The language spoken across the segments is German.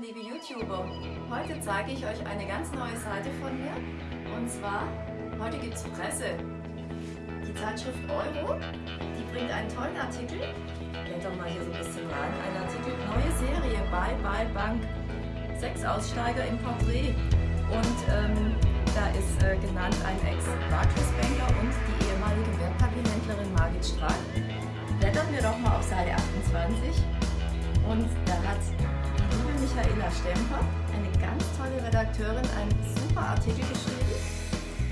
liebe YouTuber! Heute zeige ich euch eine ganz neue Seite von mir. Und zwar, heute gibt es Presse. Die Zeitschrift Euro, die bringt einen tollen Artikel. Blätter mal hier so ein bisschen rein. Ein Artikel, neue Serie, Bye Bye Bank. Sechs Aussteiger im Porträt. Und ähm, da ist äh, genannt ein Ex-Barclays-Banker und die ehemalige Wertpapierhändlerin Margit Strack. Blättern wir doch mal auf Seite 28. Und da hat Michaela Stemper, eine ganz tolle Redakteurin, einen super Artikel geschrieben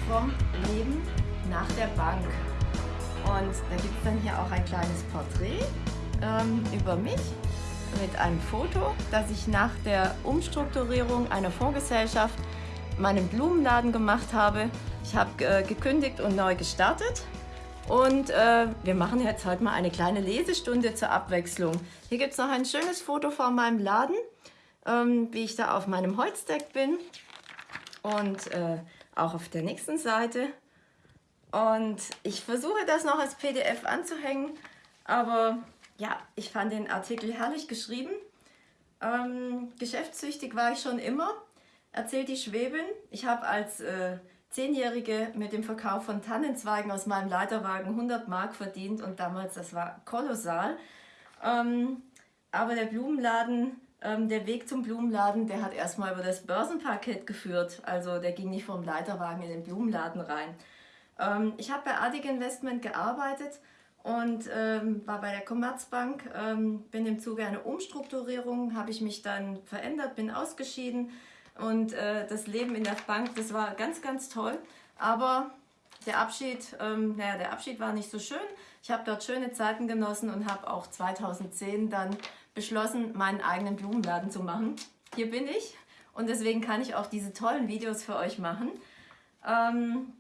vom Leben nach der Bank. Und da gibt es dann hier auch ein kleines Porträt ähm, über mich mit einem Foto, das ich nach der Umstrukturierung einer Fondsgesellschaft meinen Blumenladen gemacht habe. Ich habe äh, gekündigt und neu gestartet und äh, wir machen jetzt heute mal eine kleine Lesestunde zur Abwechslung. Hier gibt es noch ein schönes Foto von meinem Laden ähm, wie ich da auf meinem Holzdeck bin und äh, auch auf der nächsten Seite. Und ich versuche das noch als PDF anzuhängen, aber ja, ich fand den Artikel herrlich geschrieben. Ähm, geschäftssüchtig war ich schon immer, erzählt die Schwebin. Ich habe als äh, Zehnjährige mit dem Verkauf von Tannenzweigen aus meinem Leiterwagen 100 Mark verdient und damals, das war kolossal. Ähm, aber der Blumenladen ähm, der Weg zum Blumenladen, der hat erstmal über das Börsenparkett geführt. Also der ging nicht vom Leiterwagen in den Blumenladen rein. Ähm, ich habe bei Adig Investment gearbeitet und ähm, war bei der Commerzbank. Ähm, bin im Zuge einer Umstrukturierung, habe ich mich dann verändert, bin ausgeschieden. Und äh, das Leben in der Bank, das war ganz, ganz toll. Aber der Abschied, ähm, naja, der Abschied war nicht so schön. Ich habe dort schöne Zeiten genossen und habe auch 2010 dann beschlossen, meinen eigenen Blumenladen zu machen. Hier bin ich und deswegen kann ich auch diese tollen Videos für euch machen. Ähm,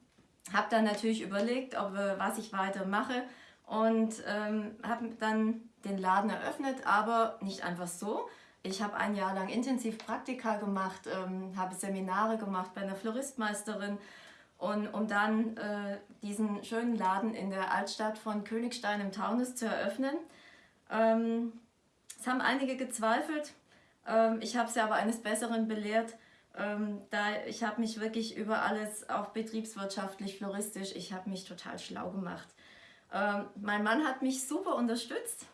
habe dann natürlich überlegt, ob, äh, was ich weiter mache und ähm, habe dann den Laden eröffnet, aber nicht einfach so. Ich habe ein Jahr lang intensiv Praktika gemacht, ähm, habe Seminare gemacht bei einer Floristmeisterin und um dann äh, diesen schönen Laden in der Altstadt von Königstein im Taunus zu eröffnen. Ähm, es haben einige gezweifelt. Ähm, ich habe sie aber eines Besseren belehrt. Ähm, da ich habe mich wirklich über alles, auch betriebswirtschaftlich, floristisch, ich habe mich total schlau gemacht. Ähm, mein Mann hat mich super unterstützt.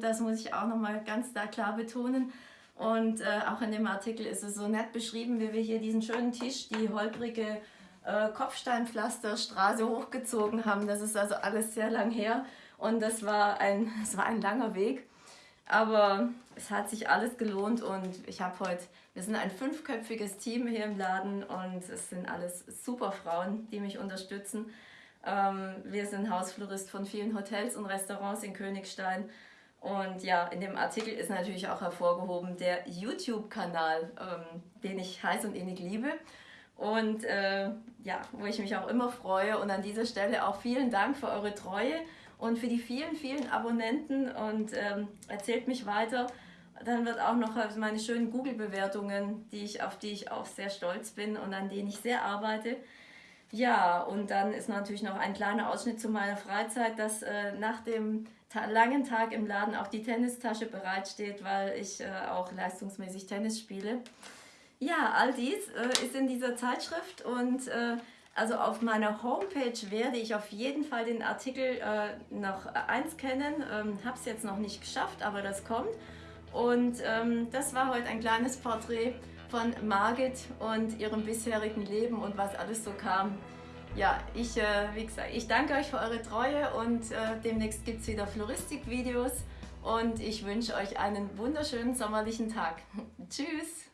das muss ich auch nochmal ganz da klar betonen. Und äh, auch in dem Artikel ist es so nett beschrieben, wie wir hier diesen schönen Tisch, die holprige äh, Kopfsteinpflasterstraße hochgezogen haben. Das ist also alles sehr lang her und das war ein, das war ein langer Weg. Aber es hat sich alles gelohnt und ich habe heute, wir sind ein fünfköpfiges Team hier im Laden und es sind alles super Frauen, die mich unterstützen. Ähm, wir sind Hausflorist von vielen Hotels und Restaurants in Königstein. Und ja, in dem Artikel ist natürlich auch hervorgehoben der YouTube-Kanal, ähm, den ich heiß und innig liebe. Und äh, ja, wo ich mich auch immer freue. Und an dieser Stelle auch vielen Dank für eure Treue und für die vielen, vielen Abonnenten und ähm, erzählt mich weiter. Dann wird auch noch meine schönen Google-Bewertungen, auf die ich auch sehr stolz bin und an denen ich sehr arbeite. Ja, und dann ist natürlich noch ein kleiner Ausschnitt zu meiner Freizeit, dass äh, nach dem ta langen Tag im Laden auch die Tennistasche bereitsteht, weil ich äh, auch leistungsmäßig Tennis spiele. Ja, all dies äh, ist in dieser Zeitschrift und äh, also auf meiner Homepage werde ich auf jeden Fall den Artikel äh, noch einscannen. Ähm, Habe es jetzt noch nicht geschafft, aber das kommt. Und ähm, das war heute ein kleines Porträt von Margit und ihrem bisherigen Leben und was alles so kam. Ja, ich, äh, wie gesagt, ich danke euch für eure Treue und äh, demnächst gibt es wieder Floristik-Videos und ich wünsche euch einen wunderschönen sommerlichen Tag. Tschüss!